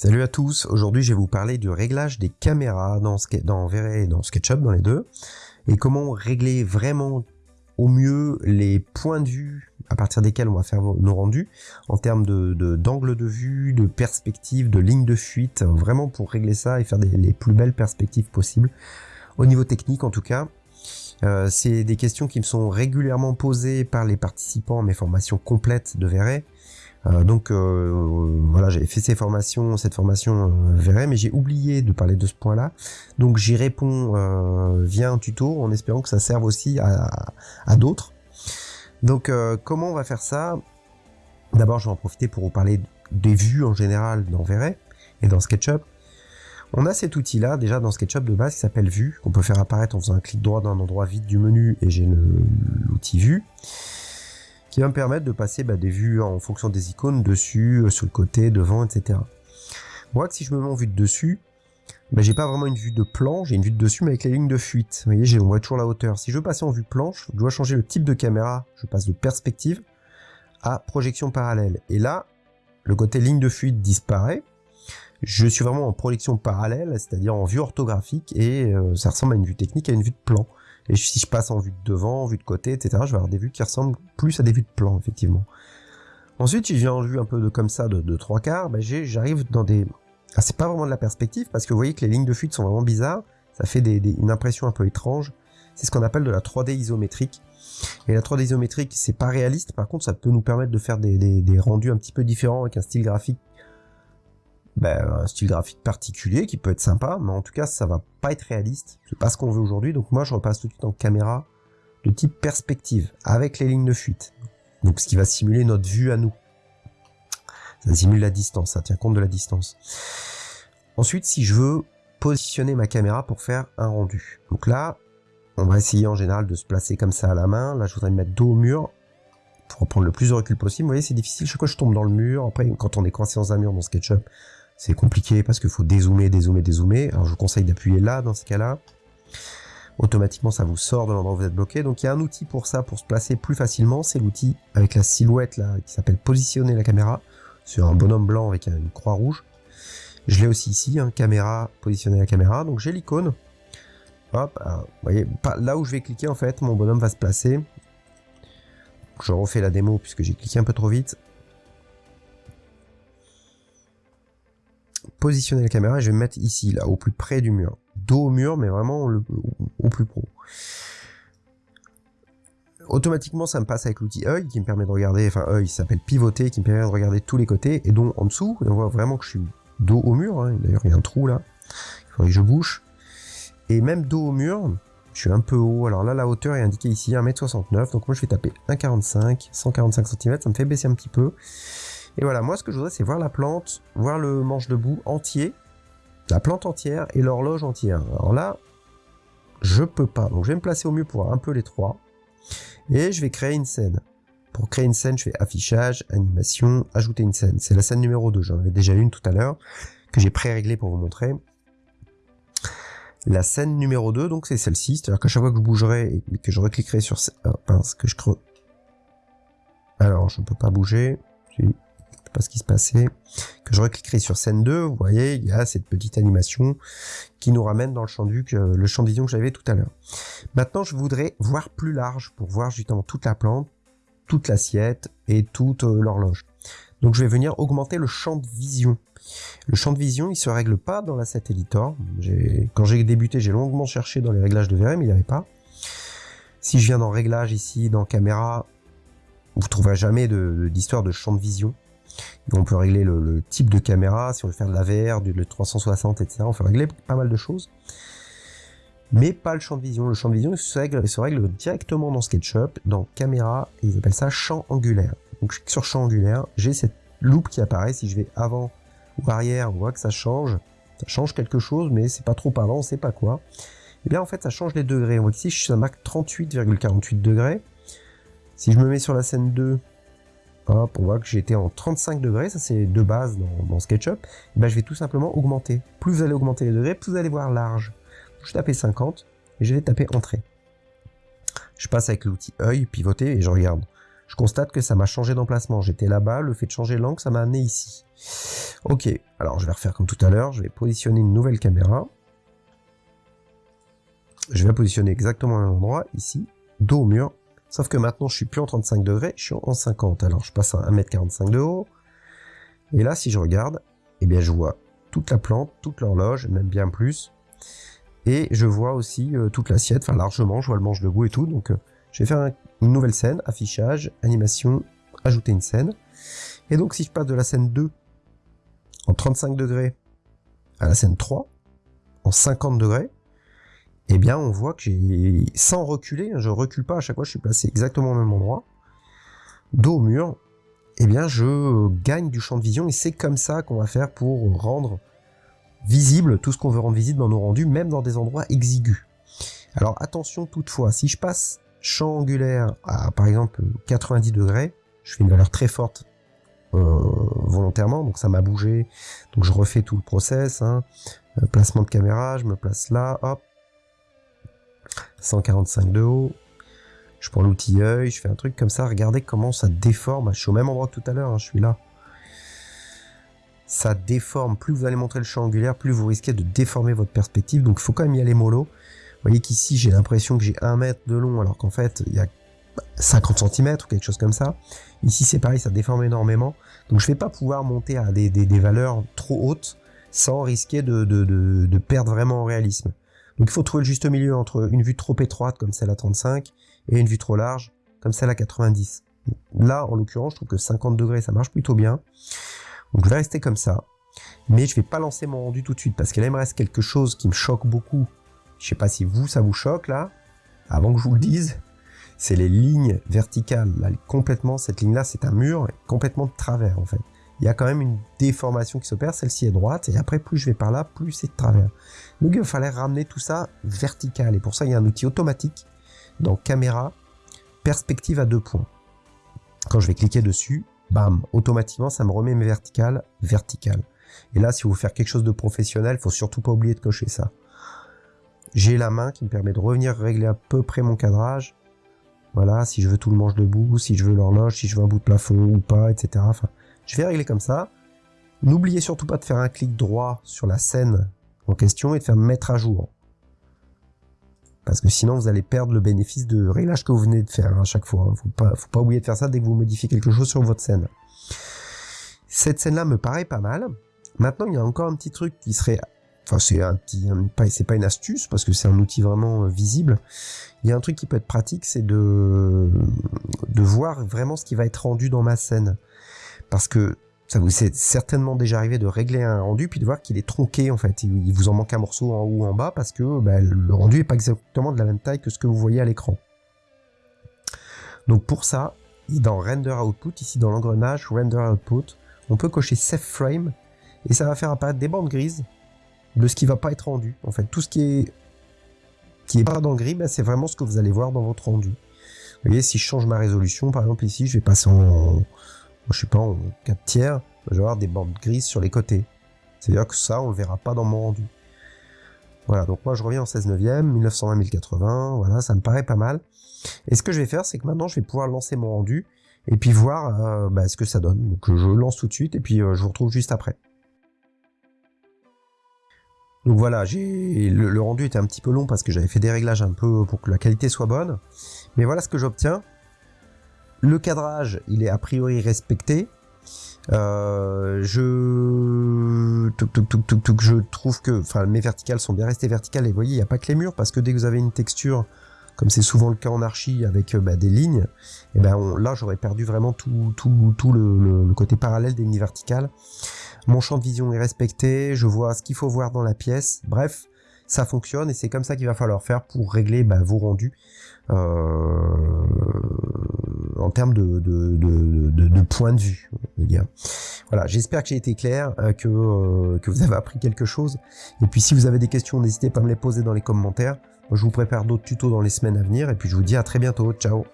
Salut à tous, aujourd'hui je vais vous parler du réglage des caméras dans, dans et dans SketchUp, dans les deux, et comment régler vraiment au mieux les points de vue à partir desquels on va faire nos rendus, en termes d'angle de, vue, de perspective, de ligne de fuite, vraiment pour régler ça et faire les plus belles perspectives possibles, au niveau technique en tout cas. Euh, c'est des questions qui me sont régulièrement posées par les participants à mes formations complètes de Verret, donc euh, voilà, j'avais fait ces formations, cette formation euh, mais j'ai oublié de parler de ce point-là. Donc j'y réponds euh, via un tuto en espérant que ça serve aussi à, à d'autres. Donc comment on va faire ça? D'abord, je vais en profiter pour vous parler des vues en général dans Verret et dans SketchUp. On a cet outil-là, déjà dans SketchUp de base, qui s'appelle Vue, qu'on peut faire apparaître en faisant un clic droit dans un endroit vide du menu, et j'ai l'outil Vue qui va me permettre de passer bah, des vues en fonction des icônes dessus, euh, sur le côté, devant, etc. Moi, si je me mets en vue de dessus, bah, j'ai pas vraiment une vue de plan, j'ai une vue de dessus mais avec les lignes de fuite. Vous voyez, on voit toujours la hauteur. Si je veux passer en vue planche, je dois changer le type de caméra. Je passe de perspective à projection parallèle. Et là, le côté ligne de fuite disparaît. Je suis vraiment en projection parallèle, c'est-à-dire en vue orthographique, et euh, ça ressemble à une vue technique, à une vue de plan. Et si je passe en vue de devant, en vue de côté, etc., je vais avoir des vues qui ressemblent plus à des vues de plan, effectivement. Ensuite, si je viens en vue un peu de comme ça, de, trois quarts, ben j'arrive dans des... Ah, c'est pas vraiment de la perspective, parce que vous voyez que les lignes de fuite sont vraiment bizarres, ça fait une impression un peu étrange. C'est ce qu'on appelle de la 3D isométrique. Et la 3D isométrique, c'est pas réaliste, par contre, ça peut nous permettre de faire des rendus un petit peu différents avec un style graphique ben, un style graphique particulier qui peut être sympa, mais en tout cas ça va pas être réaliste, c'est pas ce qu'on veut aujourd'hui, donc moi je repasse tout de suite en caméra de type perspective, avec les lignes de fuite, donc ce qui va simuler notre vue à nous. Ça simule la distance, ça tient compte de la distance. Ensuite, si je veux positionner ma caméra pour faire un rendu, donc là, on va essayer en général de se placer comme ça à la main, là je voudrais me mettre dos au mur, pour prendre le plus de recul possible, vous voyez c'est difficile, chaque fois je tombe dans le mur, après quand on est coincé dans un mur dans SketchUp, c'est compliqué parce qu'il faut dézoomer, dézoomer, dézoomer. Alors je vous conseille d'appuyer là dans ce cas-là. Automatiquement ça vous sort de l'endroit où vous êtes bloqué. Donc il y a un outil pour ça, pour se placer plus facilement. C'est l'outil avec la silhouette là qui s'appelle positionner la caméra sur un bonhomme blanc avec une croix rouge. Je l'ai aussi ici, hein, caméra, positionner la caméra. Donc j'ai l'icône. Hop, vous voyez, là où je vais cliquer en fait, mon bonhomme va se placer. Je refais la démo puisque j'ai cliqué un peu trop vite. Positionner la caméra et je vais me mettre ici, là, au plus près du mur. Dos au mur, mais vraiment le, au plus pro. Automatiquement, ça me passe avec l'outil œil qui me permet de regarder, enfin œil, s'appelle pivoter, qui me permet de regarder tous les côtés, et donc en dessous, on voit vraiment que je suis dos au mur, hein. d'ailleurs il y a un trou là, il faudrait que je bouge, et même dos au mur, je suis un peu haut, alors là la hauteur est indiquée ici, 1m69, donc moi je vais taper 1,45, 145 cm, ça me fait baisser un petit peu, et voilà, moi ce que je voudrais c'est voir la plante, voir le manche debout entier, la plante entière et l'horloge entière. Alors là, je peux pas. Donc je vais me placer au mieux pour un peu les trois. Et je vais créer une scène. Pour créer une scène, je fais affichage, animation, ajouter une scène. C'est la scène numéro 2, j'en avais déjà une tout à l'heure, que j'ai pré-réglé pour vous montrer. La scène numéro 2, donc c'est celle-ci, c'est-à-dire qu'à chaque fois que je bougerai et que je recliquerai sur... Pince, que je creux. Alors, je ne peux pas bouger pas ce qui se passait, que je recliquerai sur scène 2, vous voyez, il y a cette petite animation qui nous ramène dans le champ de vue, que, le champ vision que j'avais tout à l'heure. Maintenant, je voudrais voir plus large pour voir justement toute la plante, toute l'assiette et toute euh, l'horloge. Donc je vais venir augmenter le champ de vision. Le champ de vision, il se règle pas dans la Satellitor. Quand j'ai débuté, j'ai longuement cherché dans les réglages de VR, mais il n'y avait pas. Si je viens dans réglage ici, dans caméra, vous trouverez jamais d'histoire de champ de vision. On peut régler le, type de caméra, si on veut faire de la VR, du 360, etc. On peut régler pas mal de choses. Mais pas le champ de vision. Le champ de vision se règle, directement dans SketchUp, dans caméra, et ils appellent ça champ angulaire. Donc sur champ angulaire, j'ai cette loupe qui apparaît. Si je vais avant ou arrière, on voit que ça change. Ça change quelque chose, mais c'est pas trop avant, on sait pas quoi. Et eh bien en fait, ça change les degrés. On voit ici, je suis à Mac 38,48 degrés. Si je me mets sur la scène 2, Hop, on voit que j'étais en 35 degrés, ça c'est de base dans, SketchUp. Et ben, je vais tout simplement augmenter. Plus vous allez augmenter les degrés, plus vous allez voir large. Je tape 50 et je vais taper entrée. Je passe avec l'outil œil, pivoter et je regarde. je constate que ça m'a changé d'emplacement. J'étais là-bas, le fait de changer l'angle, ça m'a amené ici. Ok, alors je vais refaire comme tout à l'heure, je vais positionner une nouvelle caméra. Je vais positionner exactement au même endroit, ici, dos au mur. Sauf que maintenant, je suis plus en 35 degrés, je suis en 50. Alors, je passe à 1m45 de haut. Et là, si je regarde, eh bien, je vois toute la plante, toute l'horloge, même bien plus. Et je vois aussi euh, toute l'assiette, enfin largement, je vois le manche de goût et tout. Donc, euh, je vais faire une nouvelle scène, affichage, animation, ajouter une scène. Et donc, si je passe de la scène 2 en 35 degrés à la scène 3 en 50 degrés, eh bien, on voit que j'ai, sans reculer, je recule pas à chaque fois, je suis placé exactement au même endroit, dos au mur, eh bien, je gagne du champ de vision et c'est comme ça qu'on va faire pour rendre visible tout ce qu'on veut rendre visible dans nos rendus, même dans des endroits exigus. Alors attention toutefois, si je passe champ angulaire à par exemple 90 degrés, je fais une valeur très forte euh, volontairement, donc ça m'a bougé, donc je refais tout le process, hein. euh, placement de caméra, je me place là, hop, 145 de haut, je prends l'outil œil, je fais un truc comme ça, regardez comment ça déforme, je suis au même endroit que tout à l'heure, hein, je suis là. Ça déforme, plus vous allez montrer le champ angulaire, plus vous risquez de déformer votre perspective, donc il faut quand même y aller mollo. Vous voyez qu'ici j'ai l'impression que j'ai 1 mètre de long, alors qu'en fait il y a 50 cm ou quelque chose comme ça. Ici c'est pareil, ça déforme énormément, donc je vais pas pouvoir monter à des, valeurs trop hautes sans risquer de, de perdre vraiment en réalisme. Donc il faut trouver le juste milieu entre une vue trop étroite comme celle à 35 et une vue trop large comme celle à 90. Là, en l'occurrence, je trouve que 50 degrés, ça marche plutôt bien. Donc je vais rester comme ça. Mais je vais pas lancer mon rendu tout de suite parce qu'il me reste quelque chose qui me choque beaucoup. Je sais pas si vous, ça vous choque là. Avant que je vous le dise, c'est les lignes verticales. Là, complètement, cette ligne-là, c'est un mur complètement de travers en fait il y a quand même une déformation qui s'opère, celle-ci est droite, et après plus je vais par là, plus c'est de travers. Donc il va falloir ramener tout ça vertical, et pour ça il y a un outil automatique dans caméra, perspective à deux points. Quand je vais cliquer dessus, bam, automatiquement ça me remet mes verticales verticales. Et là si vous voulez faire quelque chose de professionnel, il faut surtout pas oublier de cocher ça. J'ai la main qui me permet de revenir régler à peu près mon cadrage. Voilà, si je veux tout le manche debout, si je veux l'horloge, si je veux un bout de plafond ou pas, etc. je vais régler comme ça. N'oubliez surtout pas de faire un clic droit sur la scène en question et de faire mettre à jour. Parce que sinon vous allez perdre le bénéfice de réglage que vous venez de faire à chaque fois. Hein. Faut pas, faut pas oublier de faire ça dès que vous modifiez quelque chose sur votre scène. Cette scène-là me paraît pas mal. Maintenant, il y a encore un petit truc qui serait... Enfin, c'est un petit... C'est pas une astuce, parce que c'est un outil vraiment euh, visible. Il y a un truc qui peut être pratique, c'est de... de voir vraiment ce qui va être rendu dans ma scène. Parce que ça vous est certainement déjà arrivé de régler un rendu puis de voir qu'il est tronqué en fait. Il vous en manque un morceau en haut ou en bas parce que bah, le rendu est pas exactement de la même taille que ce que vous voyez à l'écran. Donc pour ça, dans Render Output, ici dans l'engrenage Render Output, on peut cocher Save Frame et ça va faire apparaître des bandes grises de ce qui va pas être rendu. En fait, tout ce qui est qui est pas dans le gris, bah, c'est vraiment ce que vous allez voir dans votre rendu. Vous voyez, si je change ma résolution, par exemple ici, je vais passer en je sais pas, en 4 tiers, je vais avoir des bandes grises sur les côtés. C'est-à-dire que ça, on le verra pas dans mon rendu. Voilà, donc moi je reviens en 16 neuvième, 1920-1080, voilà, ça me paraît pas mal. Et ce que je vais faire, c'est que maintenant je vais pouvoir lancer mon rendu, et puis voir euh, bah, ce que ça donne. Donc je lance tout de suite, et puis euh, je vous retrouve juste après. Donc voilà, le, rendu était un petit peu long parce que j'avais fait des réglages un peu pour que la qualité soit bonne. Mais voilà ce que j'obtiens. Le cadrage, il est a priori respecté. Euh, je trouve que enfin mes verticales sont bien restées verticales et vous voyez il n'y a pas que les murs parce que dès que vous avez une texture comme c'est souvent le cas en archi avec euh, bah, des lignes et eh ben là j'aurais perdu vraiment tout le, le, côté parallèle des lignes verticales mon champ de vision est respecté je vois ce qu'il faut voir dans la pièce bref ça fonctionne et c'est comme ça qu'il va falloir faire pour régler bah, vos rendus euh, en termes de, de, de, de, point de vue. Voilà, j'espère que j'ai été clair, euh, que, euh, que vous avez appris quelque chose. Et puis si vous avez des questions, n'hésitez pas à me les poser dans les commentaires. je vous prépare d'autres tutos dans les semaines à venir. Et puis je vous dis à très bientôt. Ciao